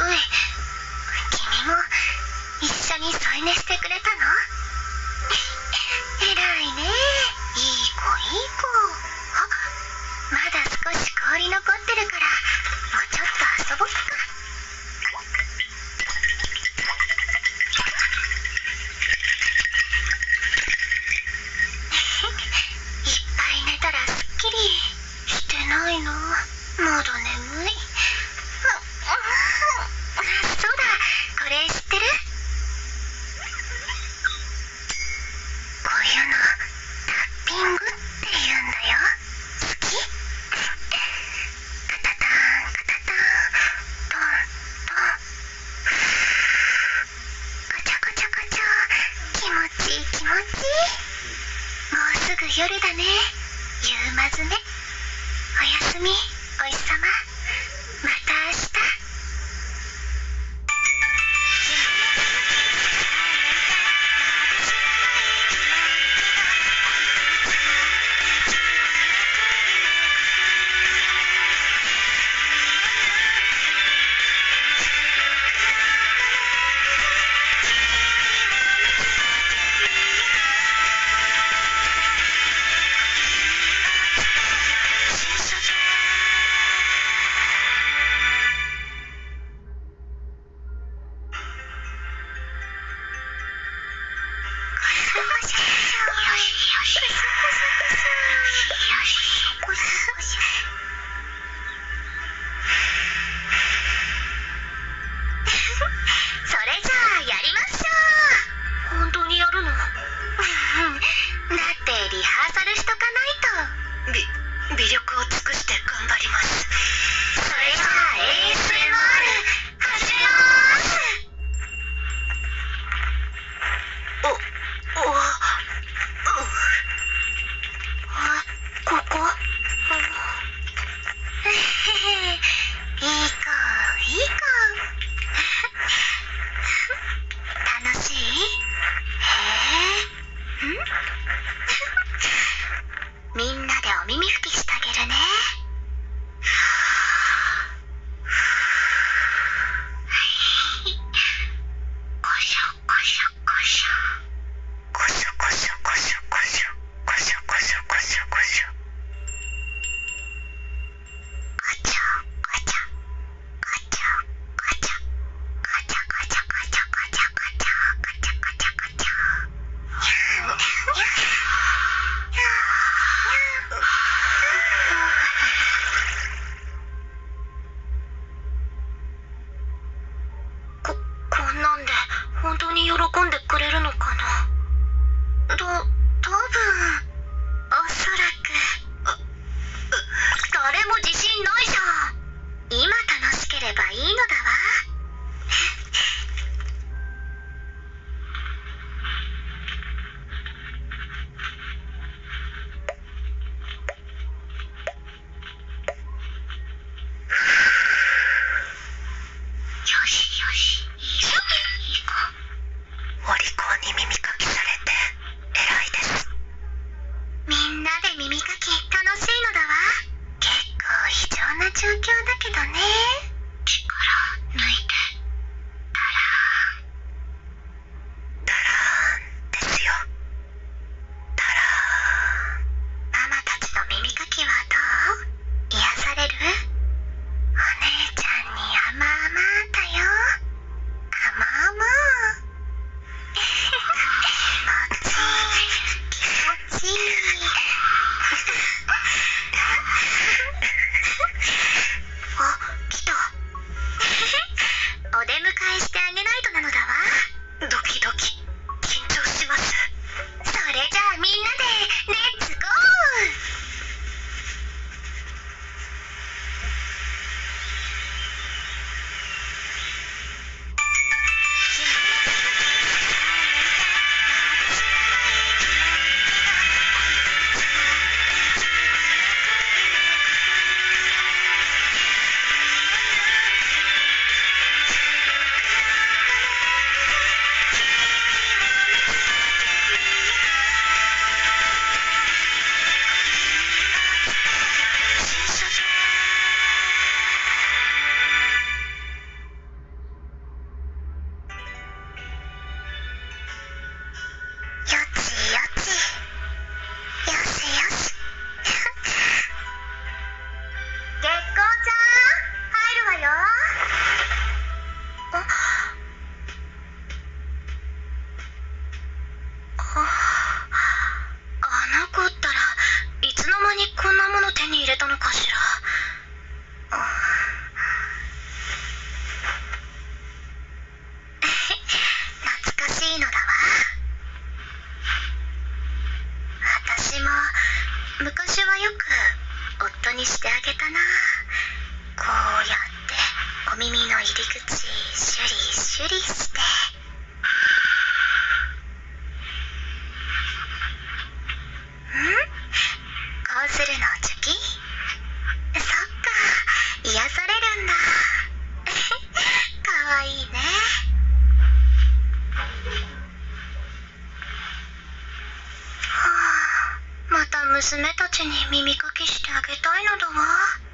君も一緒に添い寝してくれたの。喜んでくれるのかな？ど、多分、おそらく、誰も自信ないじゃん。今楽しければいいのだわ。うするのチョキそっか癒されるんだ。かわいいね。はあまた娘たちに耳かきしてあげたいのだわ。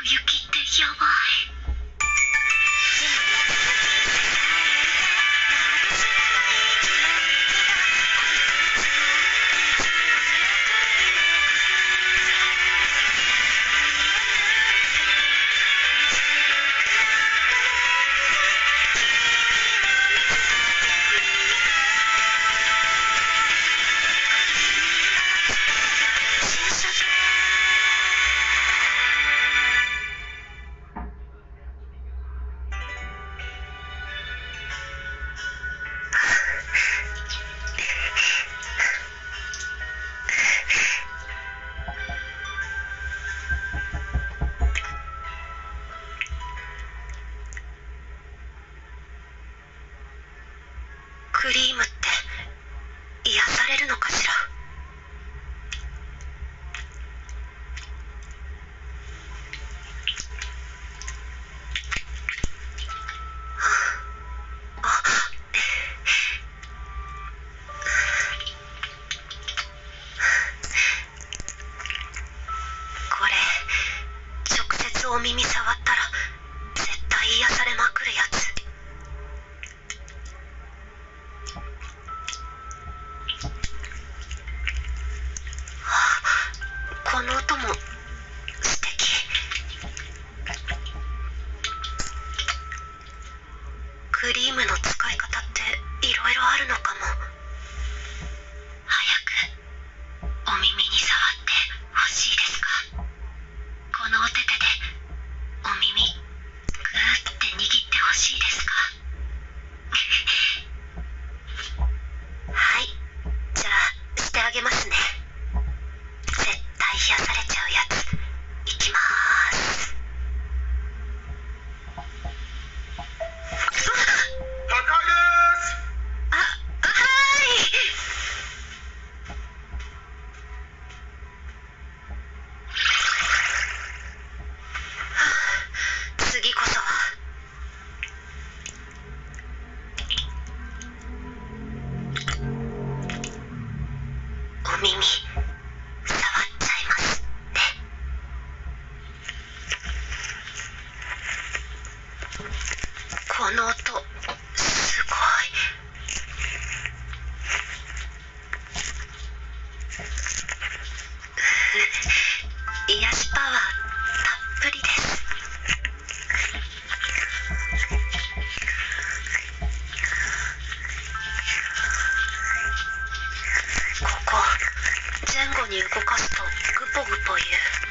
奥行きってやばい。動かすとグポグという。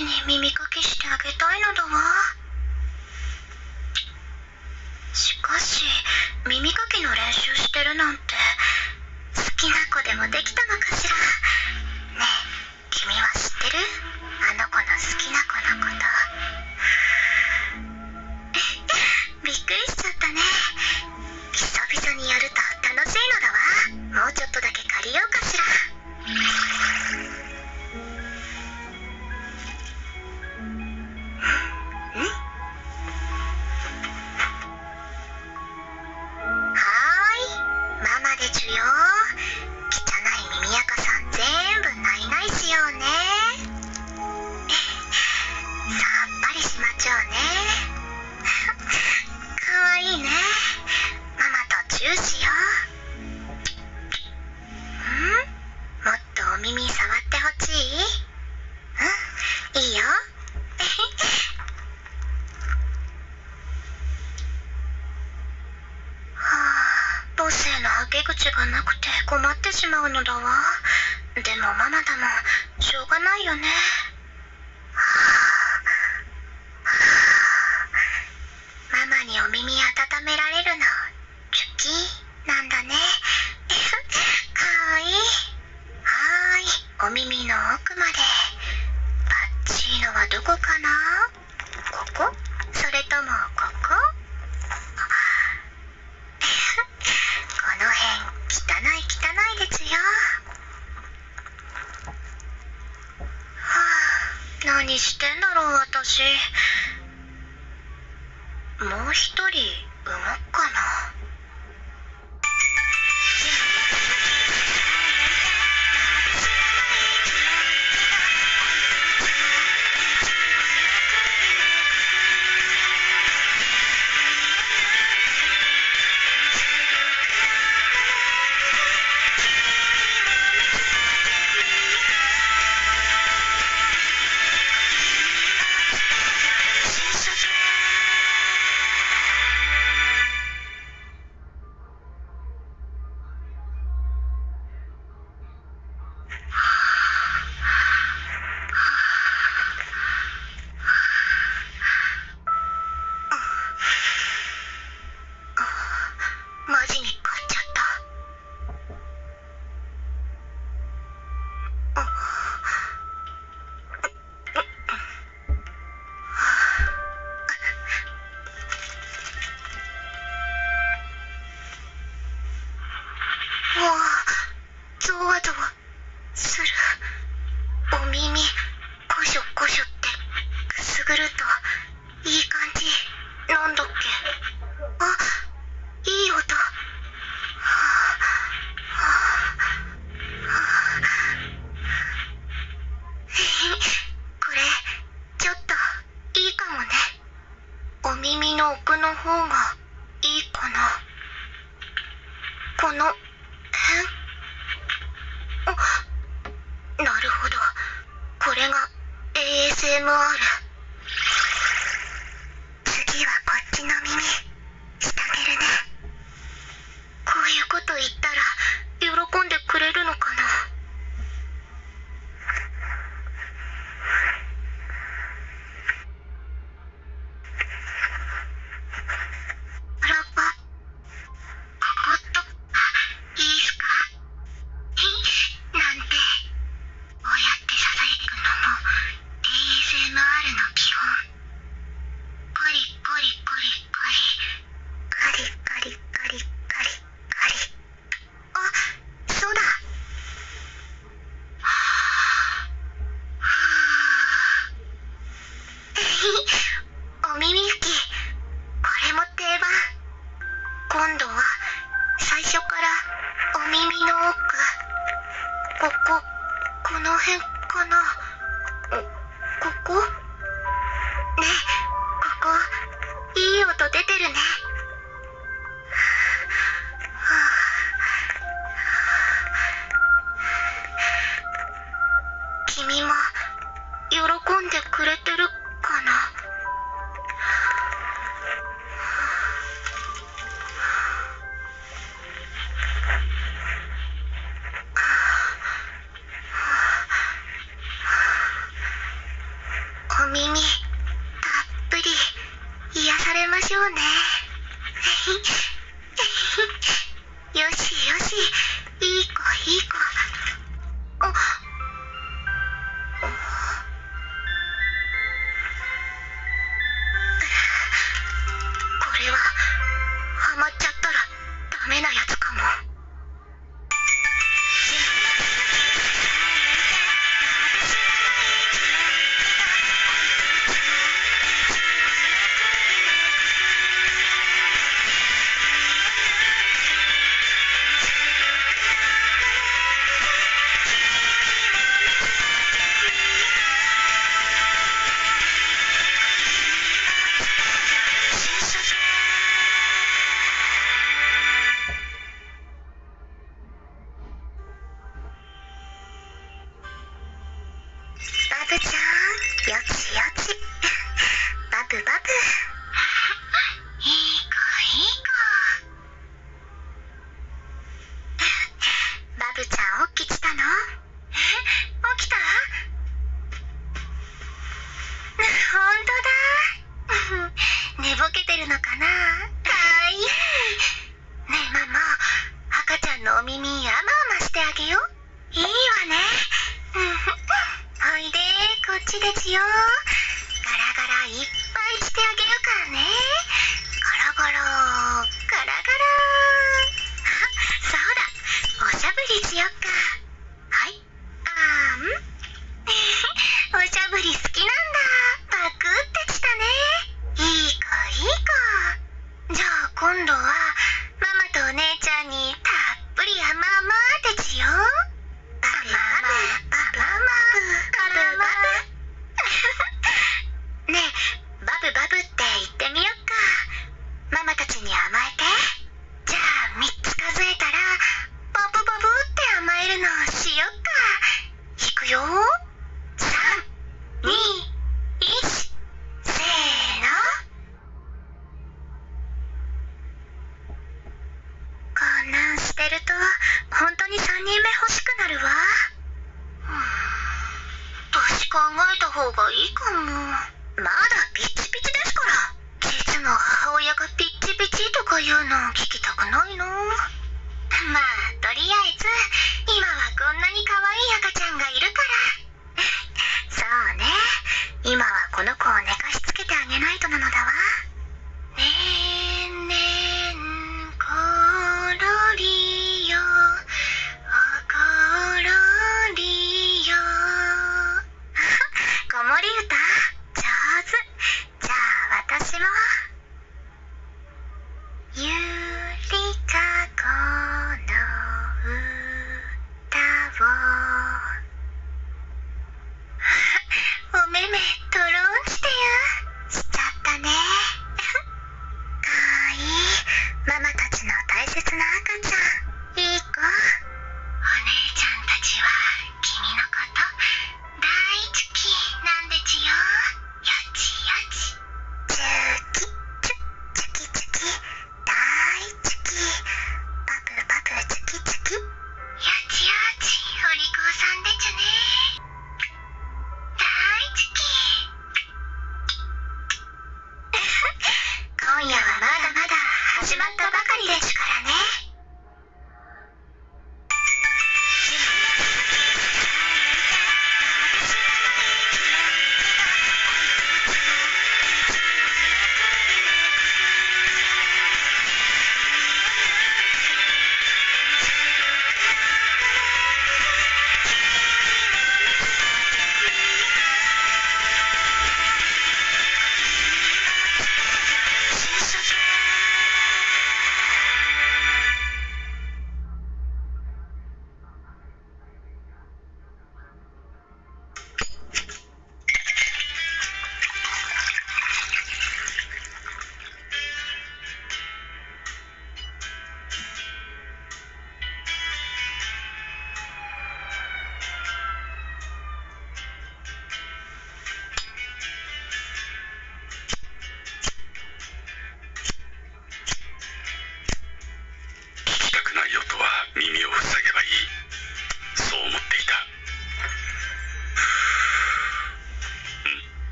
に耳かお耳たっぷり癒されましょうね。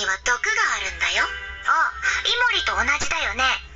には毒があるんだよ。ああイモリと同じだよね。